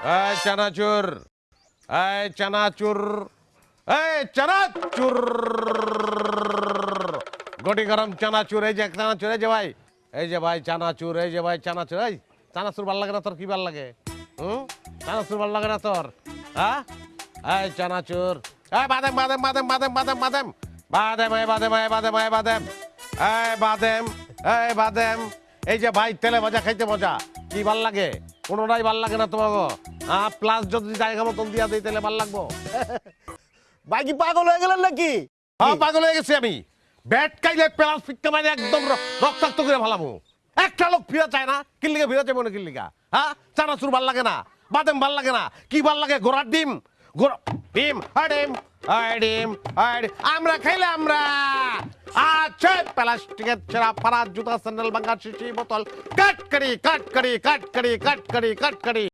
এই চানাচুর এই চানাচুর এই চানাচুর। গটি গরম চানাচুর, এই যে চানাচুর, এই যে ভাই, এই যে ভাই চানাচুর, এই যে ভাই চানাচুর, এই চানাচুর ভালো লাগে না তোর, কি ভালো লাগে? হুম? চানাচুর ভালো লাগে না তোর? হ্যাঁ? এই চানাচুর, এই বাদাম বাদাম বাদাম বাদাম বাদাম বাদাম। বাদাম, এই বাদাম এই বাদাম এই বাদাম। এই বাদাম এই বাদাম। এই যে ভাই তেলে ভাজা খাইতে মজা। কি ভালো লাগে? কোনোটাই ভালো লাগে না তোমাকে হ্যাঁ প্লাস যদি জায়গা মতন দিয়া দিই তাহলে ভালো লাগবো। ভাই কি পাগল হয়ে গেলেন নাকি? হ্যাঁ পাগল হয়ে গেছি আমি। ব্যাট কাইলে প্লাস ফিটতে মানে একদম রক্তাক্ত করে ভালামু একটা লোক ফিরা চায় না কিল্লিগা ফিরা চাই মনে কিল্লিগা হ্যাঁ চানাচুর ভালো লাগে না বাদাম ভালো লাগে না। কি ভালো লাগে? ঘোড়ার ডিম? ঘোড়া ডিম? হ্যাঁ ডিম। হ্যাঁ ডিম। হ্যাঁ ডিম। আমরা খাইলে আমরা छेद प्लास्टिक शराब फराज जूता सैंडल बंगा शीशी बोतल। कट करी कट करी कट करी कट करी कट करी